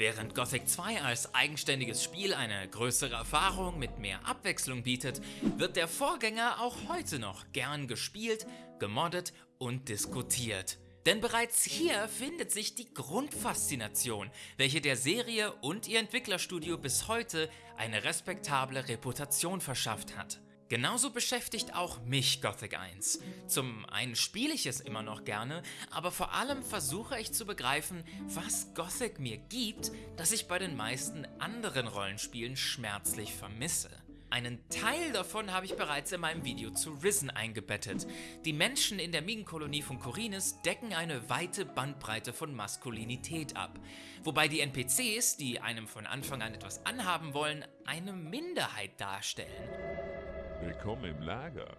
Während Gothic 2 als eigenständiges Spiel eine größere Erfahrung mit mehr Abwechslung bietet, wird der Vorgänger auch heute noch gern gespielt, gemoddet und diskutiert. Denn bereits hier findet sich die Grundfaszination, welche der Serie und ihr Entwicklerstudio bis heute eine respektable Reputation verschafft hat. Genauso beschäftigt auch mich Gothic 1. Zum einen spiele ich es immer noch gerne, aber vor allem versuche ich zu begreifen, was Gothic mir gibt, das ich bei den meisten anderen Rollenspielen schmerzlich vermisse. Einen Teil davon habe ich bereits in meinem Video zu Risen eingebettet. Die Menschen in der Minenkolonie von Korinis decken eine weite Bandbreite von Maskulinität ab, wobei die NPCs, die einem von Anfang an etwas anhaben wollen, eine Minderheit darstellen. Willkommen im Lager.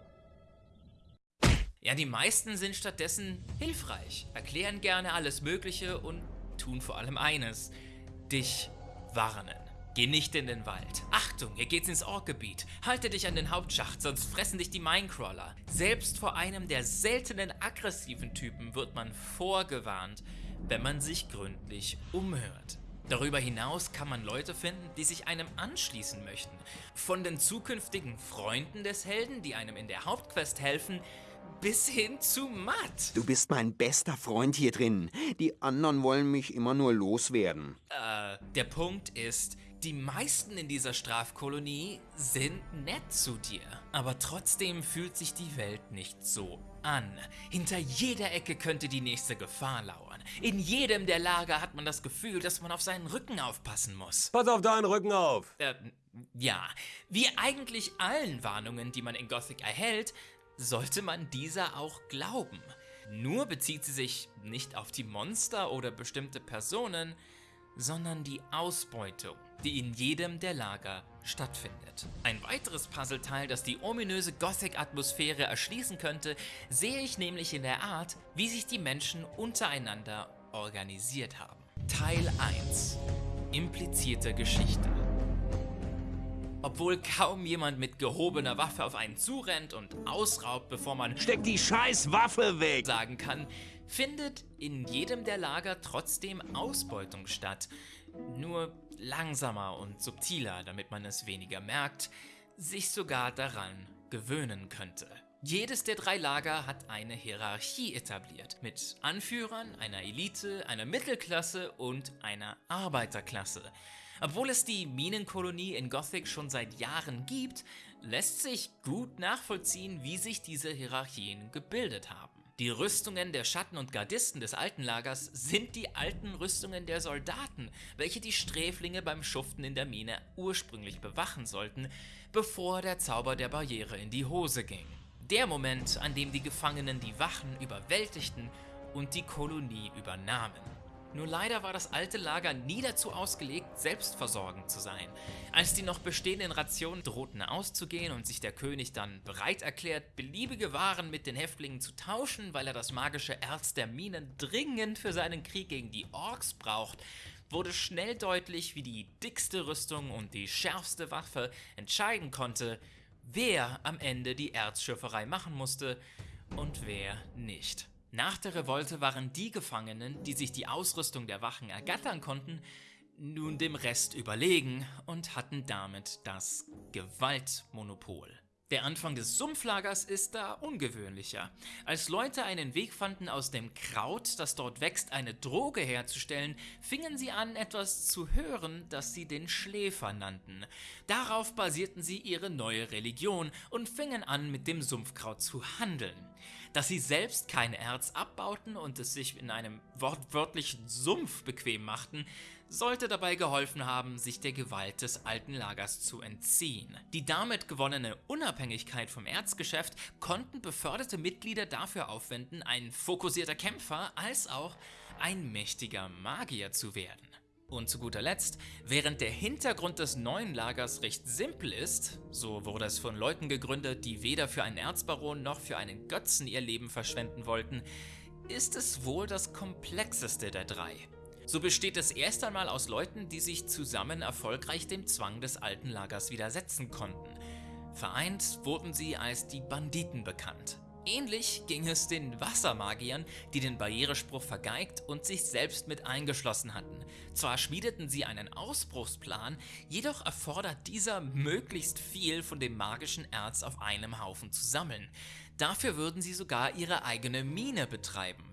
Ja, die meisten sind stattdessen hilfreich, erklären gerne alles Mögliche und tun vor allem eines, dich warnen. Geh nicht in den Wald. Achtung, hier geht's ins Orkgebiet. Halte dich an den Hauptschacht, sonst fressen dich die Minecrawler. Selbst vor einem der seltenen aggressiven Typen wird man vorgewarnt, wenn man sich gründlich umhört. Darüber hinaus kann man Leute finden, die sich einem anschließen möchten. Von den zukünftigen Freunden des Helden, die einem in der Hauptquest helfen, bis hin zu Matt. Du bist mein bester Freund hier drin. Die anderen wollen mich immer nur loswerden. Äh, der Punkt ist, die meisten in dieser Strafkolonie sind nett zu dir. Aber trotzdem fühlt sich die Welt nicht so an. Hinter jeder Ecke könnte die nächste Gefahr lauern. In jedem der Lager hat man das Gefühl, dass man auf seinen Rücken aufpassen muss. Pass auf deinen Rücken auf! Äh, ja, wie eigentlich allen Warnungen, die man in Gothic erhält, sollte man dieser auch glauben. Nur bezieht sie sich nicht auf die Monster oder bestimmte Personen, sondern die Ausbeutung, die in jedem der Lager stattfindet. Ein weiteres Puzzleteil, das die ominöse Gothic-Atmosphäre erschließen könnte, sehe ich nämlich in der Art, wie sich die Menschen untereinander organisiert haben. Teil 1 Implizierte Geschichte obwohl kaum jemand mit gehobener Waffe auf einen zurennt und ausraubt, bevor man Steck die scheiß Waffe weg! sagen kann, findet in jedem der Lager trotzdem Ausbeutung statt. Nur langsamer und subtiler, damit man es weniger merkt, sich sogar daran gewöhnen könnte. Jedes der drei Lager hat eine Hierarchie etabliert, mit Anführern, einer Elite, einer Mittelklasse und einer Arbeiterklasse. Obwohl es die Minenkolonie in Gothic schon seit Jahren gibt, lässt sich gut nachvollziehen, wie sich diese Hierarchien gebildet haben. Die Rüstungen der Schatten und Gardisten des alten Lagers sind die alten Rüstungen der Soldaten, welche die Sträflinge beim Schuften in der Mine ursprünglich bewachen sollten, bevor der Zauber der Barriere in die Hose ging. Der Moment, an dem die Gefangenen die Wachen überwältigten und die Kolonie übernahmen. Nur leider war das alte Lager nie dazu ausgelegt, selbstversorgend zu sein. Als die noch bestehenden Rationen drohten auszugehen und sich der König dann bereit erklärt, beliebige Waren mit den Häftlingen zu tauschen, weil er das magische Erz der Minen dringend für seinen Krieg gegen die Orks braucht, wurde schnell deutlich, wie die dickste Rüstung und die schärfste Waffe entscheiden konnte, wer am Ende die Erzschürferei machen musste und wer nicht. Nach der Revolte waren die Gefangenen, die sich die Ausrüstung der Wachen ergattern konnten, nun dem Rest überlegen und hatten damit das Gewaltmonopol. Der Anfang des Sumpflagers ist da ungewöhnlicher. Als Leute einen Weg fanden, aus dem Kraut, das dort wächst, eine Droge herzustellen, fingen sie an, etwas zu hören, das sie den Schläfer nannten. Darauf basierten sie ihre neue Religion und fingen an, mit dem Sumpfkraut zu handeln. Dass sie selbst kein Erz abbauten und es sich in einem wortwörtlichen Sumpf bequem machten, sollte dabei geholfen haben, sich der Gewalt des alten Lagers zu entziehen. Die damit gewonnene Unabhängigkeit vom Erzgeschäft konnten beförderte Mitglieder dafür aufwenden, ein fokussierter Kämpfer als auch ein mächtiger Magier zu werden. Und zu guter Letzt, während der Hintergrund des neuen Lagers recht simpel ist, so wurde es von Leuten gegründet, die weder für einen Erzbaron noch für einen Götzen ihr Leben verschwenden wollten, ist es wohl das komplexeste der drei. So besteht es erst einmal aus Leuten, die sich zusammen erfolgreich dem Zwang des alten Lagers widersetzen konnten. Vereint wurden sie als die Banditen bekannt. Ähnlich ging es den Wassermagiern, die den Barrierespruch vergeigt und sich selbst mit eingeschlossen hatten. Zwar schmiedeten sie einen Ausbruchsplan, jedoch erfordert dieser möglichst viel von dem magischen Erz auf einem Haufen zu sammeln. Dafür würden sie sogar ihre eigene Mine betreiben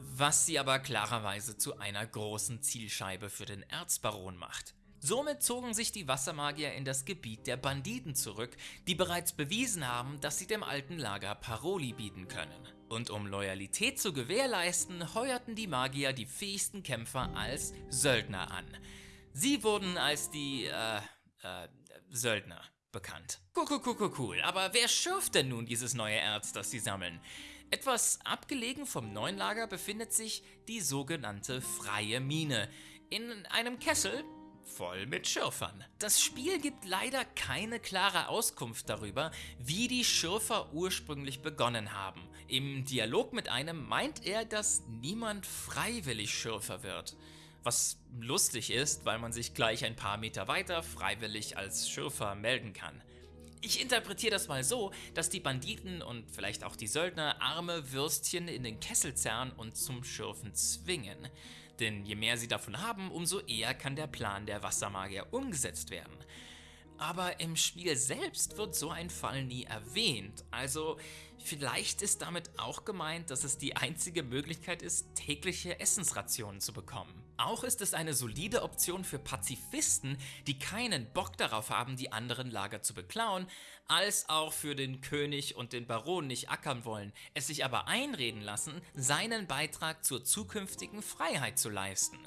was sie aber klarerweise zu einer großen Zielscheibe für den Erzbaron macht. Somit zogen sich die Wassermagier in das Gebiet der Banditen zurück, die bereits bewiesen haben, dass sie dem alten Lager Paroli bieten können. Und um Loyalität zu gewährleisten, heuerten die Magier die fähigsten Kämpfer als Söldner an. Sie wurden als die, äh, äh, Söldner bekannt. Cool, cool, cool, cool. Aber wer schürft denn nun dieses neue Erz, das sie sammeln? Etwas abgelegen vom neuen Lager befindet sich die sogenannte Freie Mine. In einem Kessel voll mit Schürfern. Das Spiel gibt leider keine klare Auskunft darüber, wie die Schürfer ursprünglich begonnen haben. Im Dialog mit einem meint er, dass niemand freiwillig Schürfer wird. Was lustig ist, weil man sich gleich ein paar Meter weiter freiwillig als Schürfer melden kann. Ich interpretiere das mal so, dass die Banditen und vielleicht auch die Söldner arme Würstchen in den Kessel zerren und zum Schürfen zwingen. Denn je mehr sie davon haben, umso eher kann der Plan der Wassermagier umgesetzt werden. Aber im Spiel selbst wird so ein Fall nie erwähnt, also vielleicht ist damit auch gemeint, dass es die einzige Möglichkeit ist, tägliche Essensrationen zu bekommen. Auch ist es eine solide Option für Pazifisten, die keinen Bock darauf haben, die anderen Lager zu beklauen, als auch für den König und den Baron nicht ackern wollen, es sich aber einreden lassen, seinen Beitrag zur zukünftigen Freiheit zu leisten.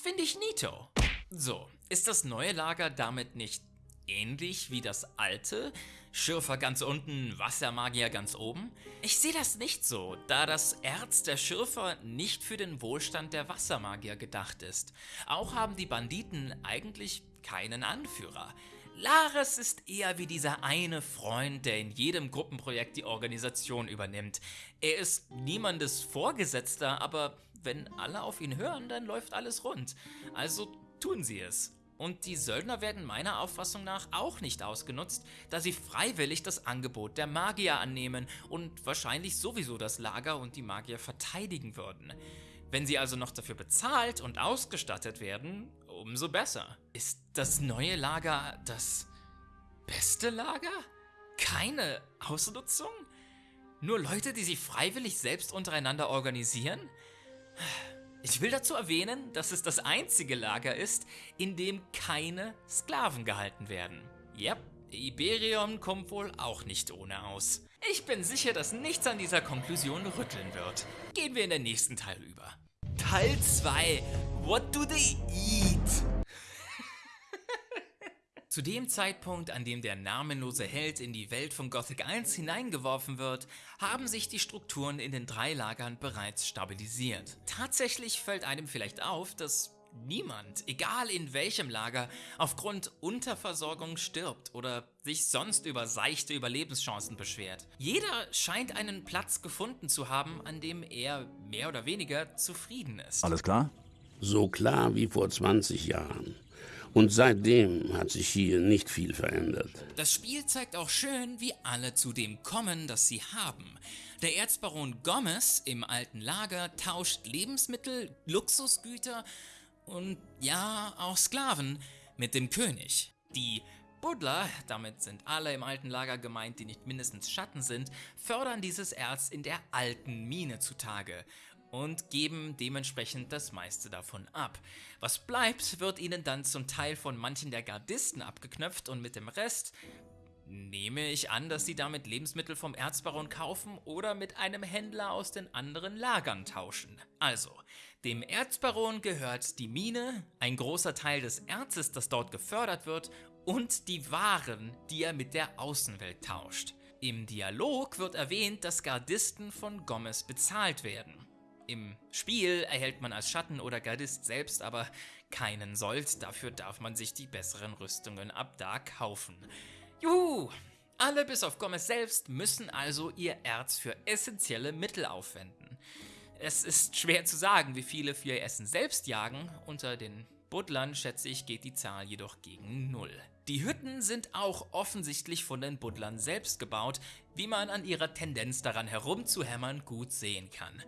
Finde ich neato. So, ist das neue Lager damit nicht ähnlich wie das alte? Schürfer ganz unten, Wassermagier ganz oben? Ich sehe das nicht so, da das Erz der Schürfer nicht für den Wohlstand der Wassermagier gedacht ist. Auch haben die Banditen eigentlich keinen Anführer. Lares ist eher wie dieser eine Freund, der in jedem Gruppenprojekt die Organisation übernimmt. Er ist niemandes Vorgesetzter, aber wenn alle auf ihn hören, dann läuft alles rund. Also tun sie es. Und die Söldner werden meiner Auffassung nach auch nicht ausgenutzt, da sie freiwillig das Angebot der Magier annehmen und wahrscheinlich sowieso das Lager und die Magier verteidigen würden. Wenn sie also noch dafür bezahlt und ausgestattet werden, umso besser. Ist das neue Lager das beste Lager? Keine Ausnutzung? Nur Leute, die sich freiwillig selbst untereinander organisieren? Ich will dazu erwähnen, dass es das einzige Lager ist, in dem keine Sklaven gehalten werden. Yep, Iberion kommt wohl auch nicht ohne aus. Ich bin sicher, dass nichts an dieser Konklusion rütteln wird. Gehen wir in den nächsten Teil über. Teil 2. What do they eat? Zu dem Zeitpunkt, an dem der namenlose Held in die Welt von Gothic 1 hineingeworfen wird, haben sich die Strukturen in den drei Lagern bereits stabilisiert. Tatsächlich fällt einem vielleicht auf, dass niemand, egal in welchem Lager, aufgrund Unterversorgung stirbt oder sich sonst über seichte Überlebenschancen beschwert. Jeder scheint einen Platz gefunden zu haben, an dem er mehr oder weniger zufrieden ist. Alles klar? So klar wie vor 20 Jahren. Und seitdem hat sich hier nicht viel verändert. Das Spiel zeigt auch schön, wie alle zu dem kommen, das sie haben. Der Erzbaron Gomez im alten Lager tauscht Lebensmittel, Luxusgüter und ja, auch Sklaven mit dem König. Die Buddler, damit sind alle im alten Lager gemeint, die nicht mindestens Schatten sind, fördern dieses Erz in der alten Mine zutage und geben dementsprechend das meiste davon ab. Was bleibt, wird ihnen dann zum Teil von manchen der Gardisten abgeknöpft und mit dem Rest nehme ich an, dass sie damit Lebensmittel vom Erzbaron kaufen oder mit einem Händler aus den anderen Lagern tauschen. Also, dem Erzbaron gehört die Mine, ein großer Teil des Erzes, das dort gefördert wird, und die Waren, die er mit der Außenwelt tauscht. Im Dialog wird erwähnt, dass Gardisten von Gomez bezahlt werden. Im Spiel erhält man als Schatten oder Gardist selbst aber keinen Sold, dafür darf man sich die besseren Rüstungen ab da kaufen. Juhu! Alle bis auf Gomez selbst müssen also ihr Erz für essentielle Mittel aufwenden. Es ist schwer zu sagen, wie viele für ihr Essen selbst jagen. Unter den Buddlern, schätze ich, geht die Zahl jedoch gegen Null. Die Hütten sind auch offensichtlich von den Buddlern selbst gebaut, wie man an ihrer Tendenz daran herumzuhämmern gut sehen kann.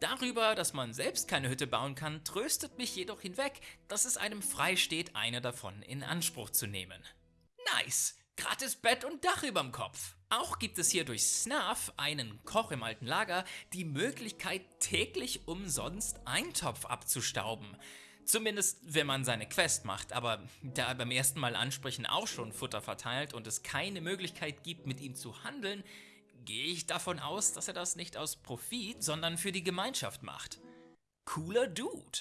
Darüber, dass man selbst keine Hütte bauen kann, tröstet mich jedoch hinweg, dass es einem frei steht, eine davon in Anspruch zu nehmen. Nice! Gratis Bett und Dach überm Kopf. Auch gibt es hier durch Snuff, einen Koch im alten Lager, die Möglichkeit, täglich umsonst Eintopf abzustauben. Zumindest, wenn man seine Quest macht, aber da er beim ersten Mal ansprechen auch schon Futter verteilt und es keine Möglichkeit gibt, mit ihm zu handeln, gehe ich davon aus, dass er das nicht aus Profit, sondern für die Gemeinschaft macht. Cooler Dude.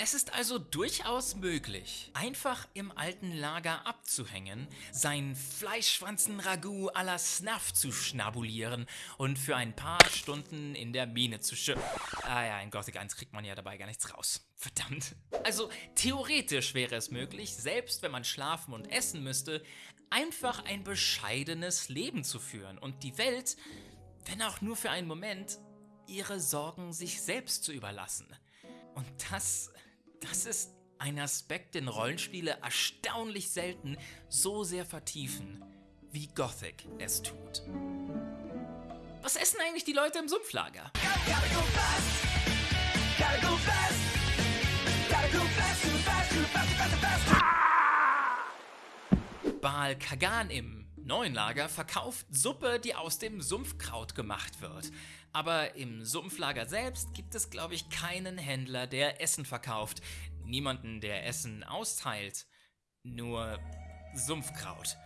Es ist also durchaus möglich, einfach im alten Lager abzuhängen, sein Fleischschwanzen-Ragout à la Snuff zu schnabulieren und für ein paar Stunden in der Mine zu schippen. Ah ja, in Gothic 1 kriegt man ja dabei gar nichts raus. Verdammt. Also theoretisch wäre es möglich, selbst wenn man schlafen und essen müsste, einfach ein bescheidenes Leben zu führen und die Welt, wenn auch nur für einen Moment, ihre Sorgen sich selbst zu überlassen. Und das das ist ein Aspekt, den Rollenspiele erstaunlich selten so sehr vertiefen, wie Gothic es tut. Was essen eigentlich die Leute im Sumpflager? Baal Kagan im neuen Lager verkauft Suppe, die aus dem Sumpfkraut gemacht wird. Aber im Sumpflager selbst gibt es, glaube ich, keinen Händler, der Essen verkauft. Niemanden, der Essen austeilt. Nur Sumpfkraut.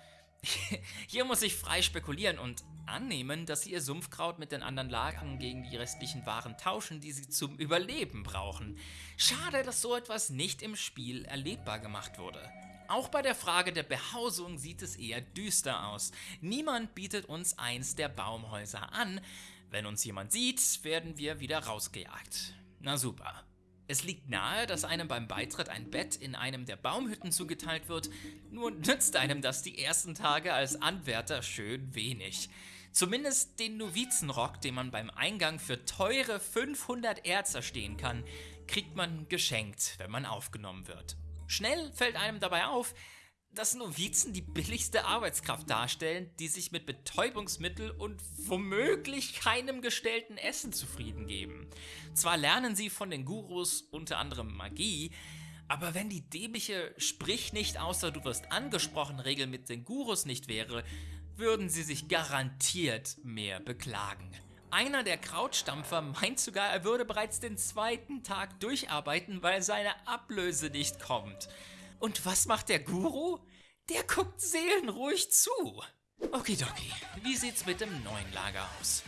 Hier muss ich frei spekulieren und annehmen, dass sie ihr Sumpfkraut mit den anderen Lagern gegen die restlichen Waren tauschen, die sie zum Überleben brauchen. Schade, dass so etwas nicht im Spiel erlebbar gemacht wurde. Auch bei der Frage der Behausung sieht es eher düster aus. Niemand bietet uns eins der Baumhäuser an, wenn uns jemand sieht, werden wir wieder rausgejagt. Na super. Es liegt nahe, dass einem beim Beitritt ein Bett in einem der Baumhütten zugeteilt wird, nur nützt einem das die ersten Tage als Anwärter schön wenig. Zumindest den Novizenrock, den man beim Eingang für teure 500 Erz erstehen kann, kriegt man geschenkt, wenn man aufgenommen wird. Schnell fällt einem dabei auf, dass Novizen die billigste Arbeitskraft darstellen, die sich mit Betäubungsmittel und womöglich keinem gestellten Essen zufrieden geben. Zwar lernen sie von den Gurus unter anderem Magie, aber wenn die dämliche Sprich nicht außer du wirst angesprochen Regel mit den Gurus nicht wäre, würden sie sich garantiert mehr beklagen. Einer der Krautstampfer meint sogar, er würde bereits den zweiten Tag durcharbeiten, weil seine Ablöse nicht kommt. Und was macht der Guru? Der guckt seelenruhig zu. Okidoki, wie sieht's mit dem neuen Lager aus?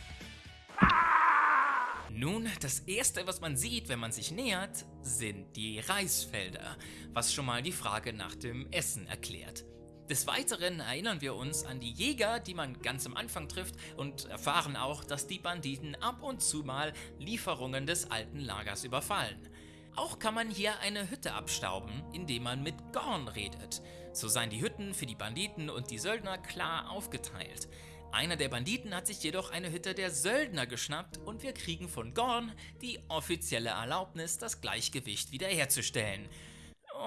Nun, das erste, was man sieht, wenn man sich nähert, sind die Reisfelder, was schon mal die Frage nach dem Essen erklärt. Des Weiteren erinnern wir uns an die Jäger, die man ganz am Anfang trifft und erfahren auch, dass die Banditen ab und zu mal Lieferungen des alten Lagers überfallen. Auch kann man hier eine Hütte abstauben, indem man mit Gorn redet. So seien die Hütten für die Banditen und die Söldner klar aufgeteilt. Einer der Banditen hat sich jedoch eine Hütte der Söldner geschnappt und wir kriegen von Gorn die offizielle Erlaubnis, das Gleichgewicht wiederherzustellen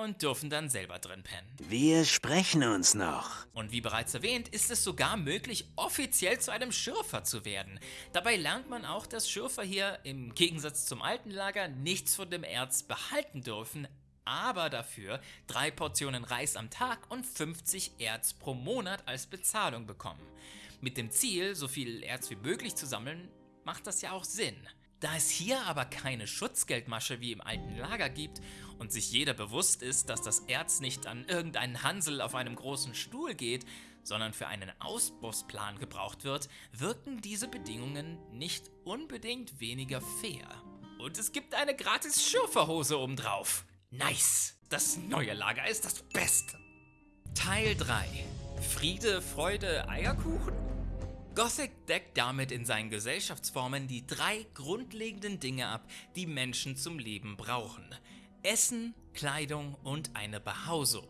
und dürfen dann selber drin pennen. Wir sprechen uns noch. Und wie bereits erwähnt, ist es sogar möglich, offiziell zu einem Schürfer zu werden. Dabei lernt man auch, dass Schürfer hier im Gegensatz zum alten Lager nichts von dem Erz behalten dürfen, aber dafür drei Portionen Reis am Tag und 50 Erz pro Monat als Bezahlung bekommen. Mit dem Ziel, so viel Erz wie möglich zu sammeln, macht das ja auch Sinn. Da es hier aber keine Schutzgeldmasche wie im alten Lager gibt und sich jeder bewusst ist, dass das Erz nicht an irgendeinen Hansel auf einem großen Stuhl geht, sondern für einen Ausbussplan gebraucht wird, wirken diese Bedingungen nicht unbedingt weniger fair. Und es gibt eine gratis Schürferhose obendrauf. Nice! Das neue Lager ist das Beste. Teil 3. Friede, Freude, Eierkuchen? Gothic deckt damit in seinen Gesellschaftsformen die drei grundlegenden Dinge ab, die Menschen zum Leben brauchen. Essen, Kleidung und eine Behausung.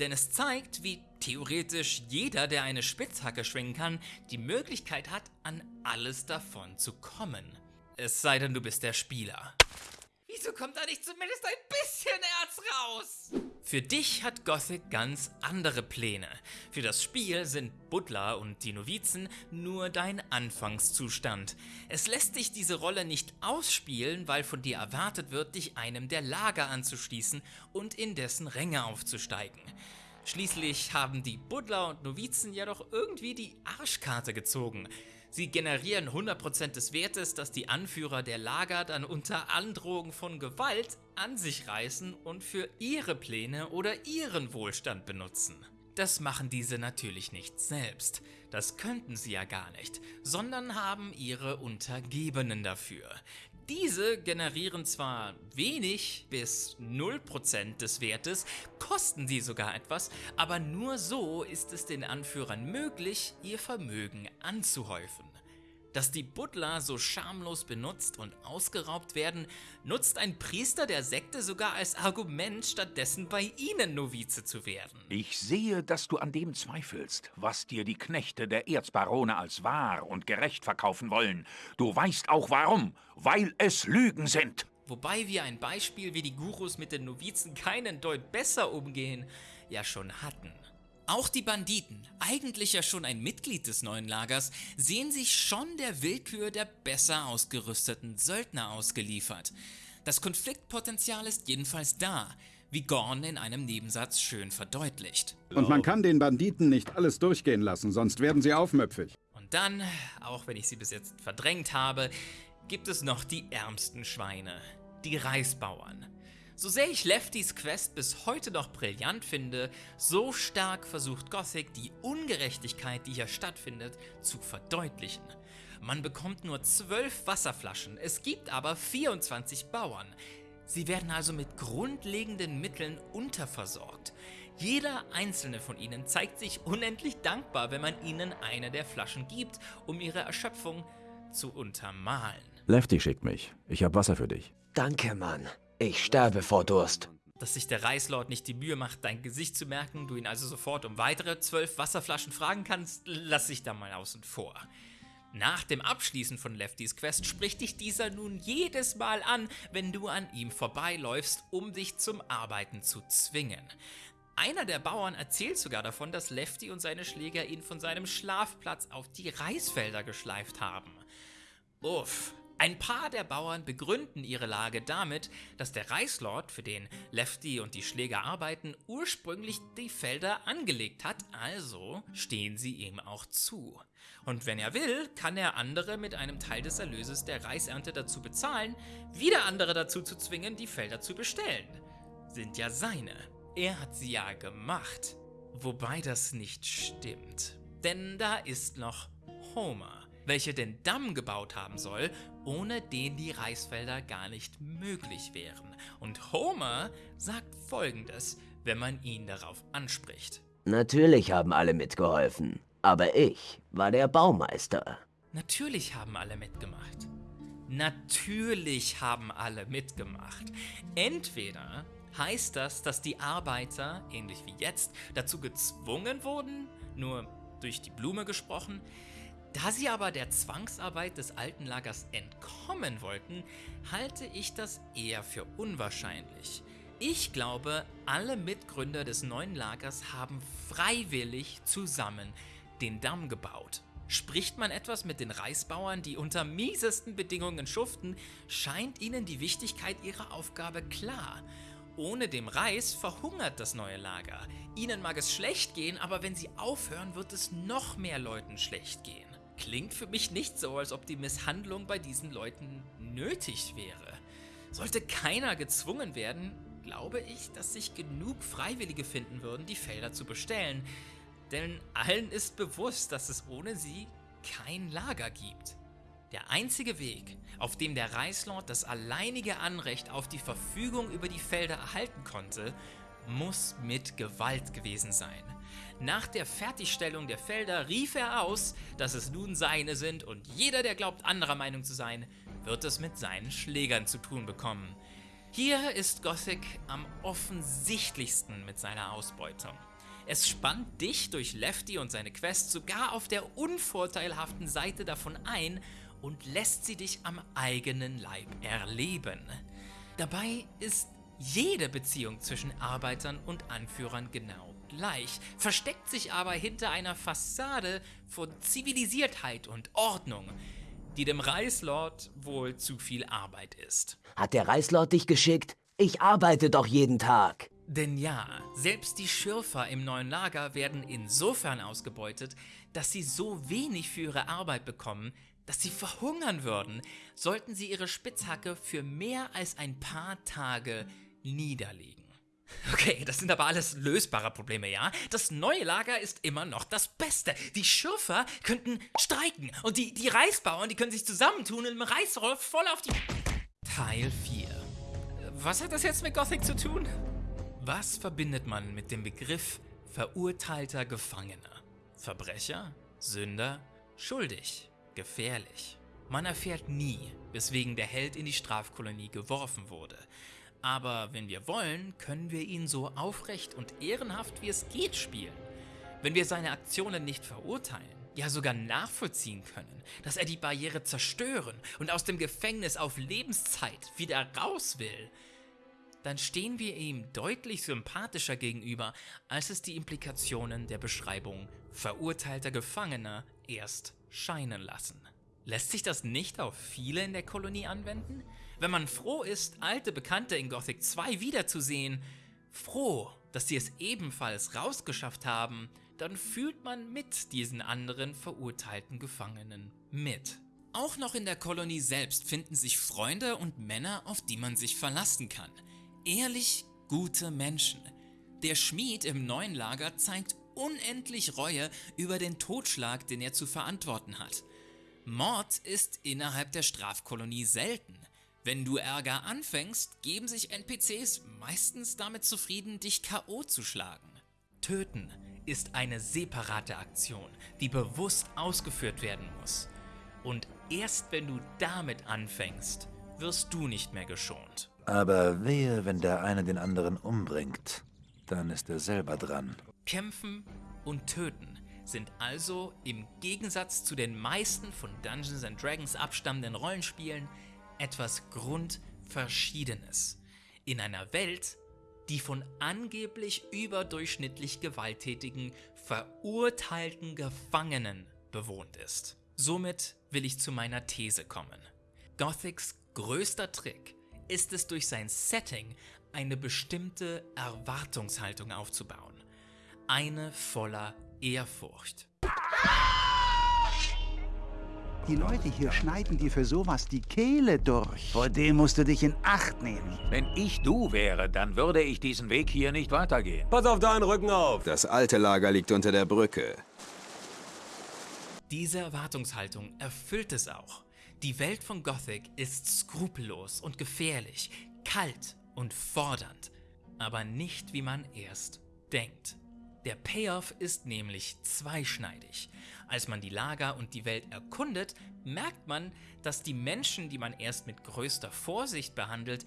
Denn es zeigt, wie theoretisch jeder, der eine Spitzhacke schwingen kann, die Möglichkeit hat, an alles davon zu kommen. Es sei denn, du bist der Spieler. Wieso kommt da nicht zumindest ein bisschen Erz raus? Für dich hat Gothic ganz andere Pläne. Für das Spiel sind Butler und die Novizen nur dein Anfangszustand. Es lässt dich diese Rolle nicht ausspielen, weil von dir erwartet wird, dich einem der Lager anzuschließen und in dessen Ränge aufzusteigen. Schließlich haben die Butler und Novizen ja doch irgendwie die Arschkarte gezogen. Sie generieren 100% des Wertes, das die Anführer der Lager dann unter Androhung von Gewalt an sich reißen und für ihre Pläne oder ihren Wohlstand benutzen. Das machen diese natürlich nicht selbst, das könnten sie ja gar nicht, sondern haben ihre Untergebenen dafür. Diese generieren zwar wenig bis 0% des Wertes, kosten sie sogar etwas, aber nur so ist es den Anführern möglich, ihr Vermögen anzuhäufen. Dass die Butler so schamlos benutzt und ausgeraubt werden, nutzt ein Priester der Sekte sogar als Argument, stattdessen bei ihnen Novize zu werden. Ich sehe, dass du an dem zweifelst, was dir die Knechte der Erzbarone als wahr und gerecht verkaufen wollen. Du weißt auch warum, weil es Lügen sind. Wobei wir ein Beispiel, wie die Gurus mit den Novizen keinen Deut besser umgehen, ja schon hatten. Auch die Banditen, eigentlich ja schon ein Mitglied des neuen Lagers, sehen sich schon der Willkür der besser ausgerüsteten Söldner ausgeliefert. Das Konfliktpotenzial ist jedenfalls da, wie Gorn in einem Nebensatz schön verdeutlicht. Und man kann den Banditen nicht alles durchgehen lassen, sonst werden sie aufmüpfig. Und dann, auch wenn ich sie bis jetzt verdrängt habe, gibt es noch die ärmsten Schweine, die Reisbauern. So sehr ich Leftys Quest bis heute noch brillant finde, so stark versucht Gothic die Ungerechtigkeit, die hier stattfindet, zu verdeutlichen. Man bekommt nur 12 Wasserflaschen, es gibt aber 24 Bauern. Sie werden also mit grundlegenden Mitteln unterversorgt. Jeder einzelne von ihnen zeigt sich unendlich dankbar, wenn man ihnen eine der Flaschen gibt, um ihre Erschöpfung zu untermalen. Lefty schickt mich. Ich hab Wasser für dich. Danke, Mann. Ich sterbe vor Durst. Dass sich der Reislord nicht die Mühe macht, dein Gesicht zu merken, du ihn also sofort um weitere zwölf Wasserflaschen fragen kannst, lass ich da mal außen vor. Nach dem Abschließen von Leftys Quest spricht dich dieser nun jedes Mal an, wenn du an ihm vorbeiläufst, um dich zum Arbeiten zu zwingen. Einer der Bauern erzählt sogar davon, dass Lefty und seine Schläger ihn von seinem Schlafplatz auf die Reisfelder geschleift haben. Uff, ein paar der Bauern begründen ihre Lage damit, dass der Reichslord, für den Lefty und die Schläger arbeiten, ursprünglich die Felder angelegt hat, also stehen sie ihm auch zu. Und wenn er will, kann er andere mit einem Teil des Erlöses der Reisernte dazu bezahlen, wieder andere dazu zu zwingen, die Felder zu bestellen. Sind ja seine. Er hat sie ja gemacht. Wobei das nicht stimmt. Denn da ist noch Homer welche den Damm gebaut haben soll, ohne den die Reisfelder gar nicht möglich wären. Und Homer sagt folgendes, wenn man ihn darauf anspricht. Natürlich haben alle mitgeholfen, aber ich war der Baumeister. Natürlich haben alle mitgemacht. Natürlich haben alle mitgemacht. Entweder heißt das, dass die Arbeiter, ähnlich wie jetzt, dazu gezwungen wurden, nur durch die Blume gesprochen, da sie aber der Zwangsarbeit des alten Lagers entkommen wollten, halte ich das eher für unwahrscheinlich. Ich glaube, alle Mitgründer des neuen Lagers haben freiwillig zusammen den Damm gebaut. Spricht man etwas mit den Reisbauern, die unter miesesten Bedingungen schuften, scheint ihnen die Wichtigkeit ihrer Aufgabe klar. Ohne dem Reis verhungert das neue Lager. Ihnen mag es schlecht gehen, aber wenn sie aufhören, wird es noch mehr Leuten schlecht gehen klingt für mich nicht so, als ob die Misshandlung bei diesen Leuten nötig wäre. Sollte keiner gezwungen werden, glaube ich, dass sich genug Freiwillige finden würden, die Felder zu bestellen. Denn allen ist bewusst, dass es ohne sie kein Lager gibt. Der einzige Weg, auf dem der Reichslord das alleinige Anrecht auf die Verfügung über die Felder erhalten konnte, muss mit Gewalt gewesen sein. Nach der Fertigstellung der Felder rief er aus, dass es nun seine sind und jeder, der glaubt, anderer Meinung zu sein, wird es mit seinen Schlägern zu tun bekommen. Hier ist Gothic am offensichtlichsten mit seiner Ausbeutung. Es spannt dich durch Lefty und seine Quest sogar auf der unvorteilhaften Seite davon ein und lässt sie dich am eigenen Leib erleben. Dabei ist jede Beziehung zwischen Arbeitern und Anführern genau gleich, versteckt sich aber hinter einer Fassade von Zivilisiertheit und Ordnung, die dem Reichslord wohl zu viel Arbeit ist. Hat der Reichslord dich geschickt? Ich arbeite doch jeden Tag. Denn ja, selbst die Schürfer im neuen Lager werden insofern ausgebeutet, dass sie so wenig für ihre Arbeit bekommen, dass sie verhungern würden, sollten sie ihre Spitzhacke für mehr als ein paar Tage niederlegen. Okay, das sind aber alles lösbare Probleme, ja? Das neue Lager ist immer noch das Beste. Die Schürfer könnten streiken und die, die Reisbauern, die können sich zusammentun und im Reisroll voll auf die... Teil 4. Was hat das jetzt mit Gothic zu tun? Was verbindet man mit dem Begriff verurteilter Gefangener? Verbrecher? Sünder? Schuldig? Gefährlich? Man erfährt nie, weswegen der Held in die Strafkolonie geworfen wurde. Aber wenn wir wollen, können wir ihn so aufrecht und ehrenhaft wie es geht spielen. Wenn wir seine Aktionen nicht verurteilen, ja sogar nachvollziehen können, dass er die Barriere zerstören und aus dem Gefängnis auf Lebenszeit wieder raus will, dann stehen wir ihm deutlich sympathischer gegenüber, als es die Implikationen der Beschreibung verurteilter Gefangener erst scheinen lassen. Lässt sich das nicht auf viele in der Kolonie anwenden? Wenn man froh ist, alte Bekannte in Gothic 2 wiederzusehen, froh, dass sie es ebenfalls rausgeschafft haben, dann fühlt man mit diesen anderen verurteilten Gefangenen mit. Auch noch in der Kolonie selbst finden sich Freunde und Männer, auf die man sich verlassen kann. Ehrlich gute Menschen. Der Schmied im neuen Lager zeigt unendlich Reue über den Totschlag, den er zu verantworten hat. Mord ist innerhalb der Strafkolonie selten. Wenn du Ärger anfängst, geben sich NPCs meistens damit zufrieden, dich K.O. zu schlagen. Töten ist eine separate Aktion, die bewusst ausgeführt werden muss. Und erst wenn du damit anfängst, wirst du nicht mehr geschont. Aber wehe, wenn der eine den anderen umbringt, dann ist er selber dran. Kämpfen und Töten sind also im Gegensatz zu den meisten von Dungeons and Dragons abstammenden Rollenspielen etwas Grundverschiedenes. In einer Welt, die von angeblich überdurchschnittlich gewalttätigen, verurteilten Gefangenen bewohnt ist. Somit will ich zu meiner These kommen. Gothics größter Trick ist es durch sein Setting eine bestimmte Erwartungshaltung aufzubauen. Eine voller Ehrfurcht. Die Leute hier schneiden dir für sowas die Kehle durch. Vor dem musst du dich in Acht nehmen. Wenn ich du wäre, dann würde ich diesen Weg hier nicht weitergehen. Pass auf deinen Rücken auf! Das alte Lager liegt unter der Brücke. Diese Erwartungshaltung erfüllt es auch. Die Welt von Gothic ist skrupellos und gefährlich, kalt und fordernd, aber nicht wie man erst denkt. Der Payoff ist nämlich zweischneidig. Als man die Lager und die Welt erkundet, merkt man, dass die Menschen, die man erst mit größter Vorsicht behandelt,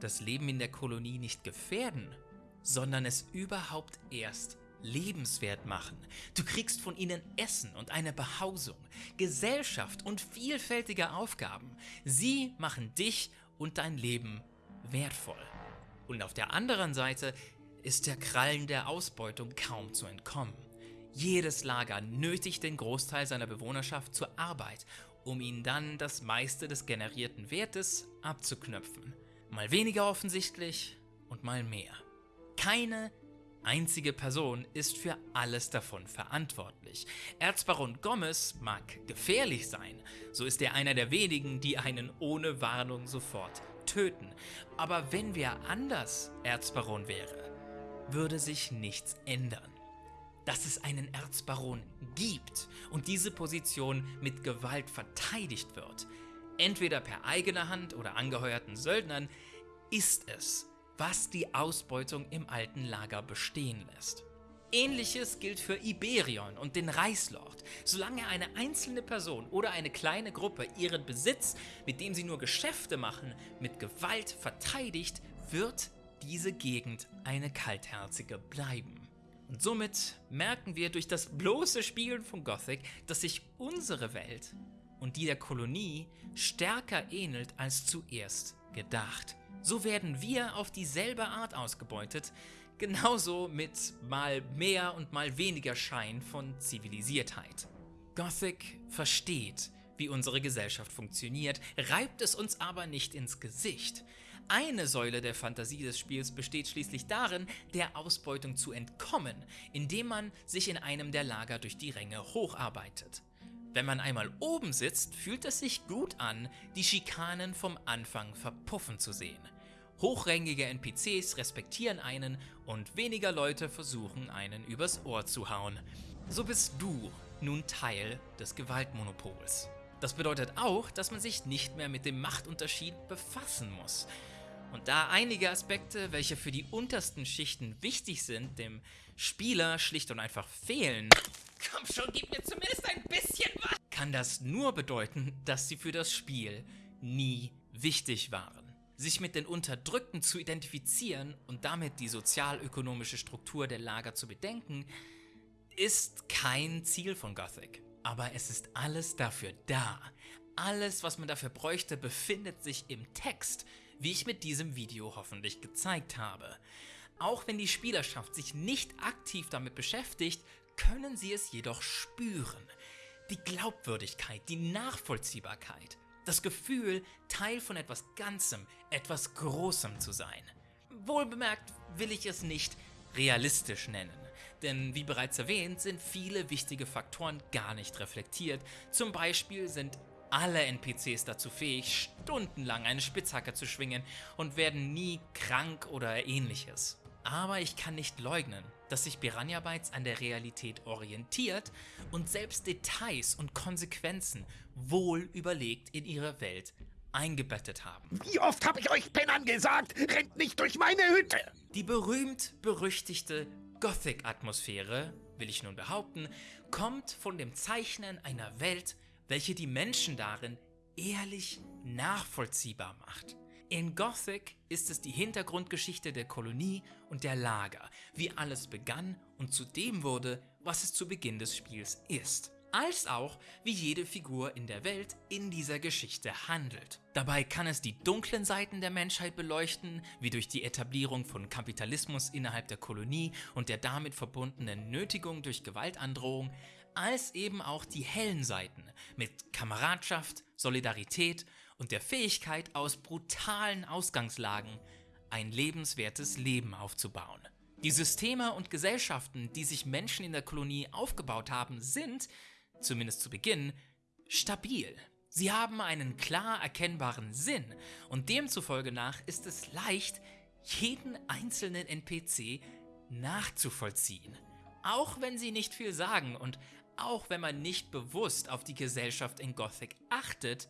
das Leben in der Kolonie nicht gefährden, sondern es überhaupt erst lebenswert machen. Du kriegst von ihnen Essen und eine Behausung, Gesellschaft und vielfältige Aufgaben. Sie machen dich und dein Leben wertvoll. Und auf der anderen Seite ist der Krallen der Ausbeutung kaum zu entkommen. Jedes Lager nötigt den Großteil seiner Bewohnerschaft zur Arbeit, um ihnen dann das meiste des generierten Wertes abzuknöpfen. Mal weniger offensichtlich und mal mehr. Keine einzige Person ist für alles davon verantwortlich. Erzbaron Gomez mag gefährlich sein, so ist er einer der wenigen, die einen ohne Warnung sofort töten. Aber wenn wer anders Erzbaron wäre, würde sich nichts ändern. Dass es einen Erzbaron gibt und diese Position mit Gewalt verteidigt wird, entweder per eigener Hand oder angeheuerten Söldnern, ist es, was die Ausbeutung im alten Lager bestehen lässt. Ähnliches gilt für Iberion und den Reichslord. Solange eine einzelne Person oder eine kleine Gruppe ihren Besitz, mit dem sie nur Geschäfte machen, mit Gewalt verteidigt, wird diese Gegend eine kaltherzige bleiben. Und somit merken wir durch das bloße Spielen von Gothic, dass sich unsere Welt und die der Kolonie stärker ähnelt als zuerst gedacht. So werden wir auf dieselbe Art ausgebeutet, genauso mit mal mehr und mal weniger Schein von Zivilisiertheit. Gothic versteht, wie unsere Gesellschaft funktioniert, reibt es uns aber nicht ins Gesicht. Eine Säule der Fantasie des Spiels besteht schließlich darin, der Ausbeutung zu entkommen, indem man sich in einem der Lager durch die Ränge hocharbeitet. Wenn man einmal oben sitzt, fühlt es sich gut an, die Schikanen vom Anfang verpuffen zu sehen. Hochrangige NPCs respektieren einen und weniger Leute versuchen einen übers Ohr zu hauen. So bist du nun Teil des Gewaltmonopols. Das bedeutet auch, dass man sich nicht mehr mit dem Machtunterschied befassen muss. Und da einige Aspekte, welche für die untersten Schichten wichtig sind, dem Spieler schlicht und einfach fehlen, komm schon, gib mir zumindest ein bisschen was, kann das nur bedeuten, dass sie für das Spiel nie wichtig waren. Sich mit den Unterdrückten zu identifizieren und damit die sozialökonomische Struktur der Lager zu bedenken, ist kein Ziel von Gothic. Aber es ist alles dafür da. Alles, was man dafür bräuchte, befindet sich im Text, wie ich mit diesem Video hoffentlich gezeigt habe. Auch wenn die Spielerschaft sich nicht aktiv damit beschäftigt, können sie es jedoch spüren. Die Glaubwürdigkeit, die Nachvollziehbarkeit, das Gefühl, Teil von etwas Ganzem, etwas Großem zu sein. Wohlbemerkt will ich es nicht realistisch nennen. Denn wie bereits erwähnt, sind viele wichtige Faktoren gar nicht reflektiert. Zum Beispiel sind alle NPCs dazu fähig, stundenlang eine Spitzhacke zu schwingen und werden nie krank oder ähnliches. Aber ich kann nicht leugnen, dass sich Piranha Bytes an der Realität orientiert und selbst Details und Konsequenzen wohl überlegt in ihre Welt eingebettet haben. Wie oft habe ich euch Pennern gesagt, rennt nicht durch meine Hütte! Die berühmt-berüchtigte Gothic-Atmosphäre, will ich nun behaupten, kommt von dem Zeichnen einer Welt, welche die Menschen darin ehrlich nachvollziehbar macht. In Gothic ist es die Hintergrundgeschichte der Kolonie und der Lager, wie alles begann und zu dem wurde, was es zu Beginn des Spiels ist als auch wie jede Figur in der Welt in dieser Geschichte handelt. Dabei kann es die dunklen Seiten der Menschheit beleuchten, wie durch die Etablierung von Kapitalismus innerhalb der Kolonie und der damit verbundenen Nötigung durch Gewaltandrohung, als eben auch die hellen Seiten mit Kameradschaft, Solidarität und der Fähigkeit aus brutalen Ausgangslagen ein lebenswertes Leben aufzubauen. Die Systeme und Gesellschaften, die sich Menschen in der Kolonie aufgebaut haben, sind, zumindest zu Beginn, stabil. Sie haben einen klar erkennbaren Sinn und demzufolge nach ist es leicht, jeden einzelnen NPC nachzuvollziehen. Auch wenn sie nicht viel sagen und auch wenn man nicht bewusst auf die Gesellschaft in Gothic achtet,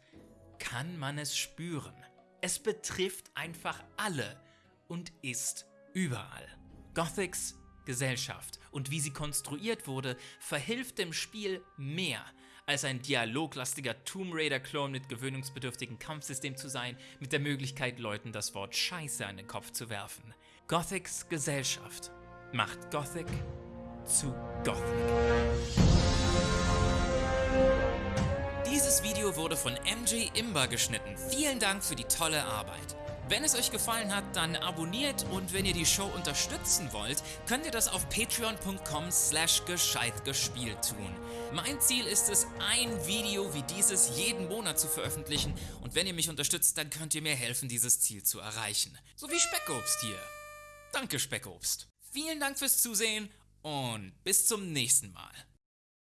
kann man es spüren. Es betrifft einfach alle und ist überall. Gothics Gesellschaft und wie sie konstruiert wurde, verhilft dem Spiel mehr als ein dialoglastiger Tomb Raider-Klon mit gewöhnungsbedürftigem Kampfsystem zu sein, mit der Möglichkeit, Leuten das Wort Scheiße an den Kopf zu werfen. Gothics Gesellschaft macht Gothic zu Gothic. Dieses Video wurde von MJ Imber geschnitten. Vielen Dank für die tolle Arbeit. Wenn es euch gefallen hat, dann abonniert und wenn ihr die Show unterstützen wollt, könnt ihr das auf patreon.com slash gescheitgespielt tun. Mein Ziel ist es, ein Video wie dieses jeden Monat zu veröffentlichen und wenn ihr mich unterstützt, dann könnt ihr mir helfen, dieses Ziel zu erreichen. So wie Speckobst hier. Danke Speckobst. Vielen Dank fürs Zusehen und bis zum nächsten Mal.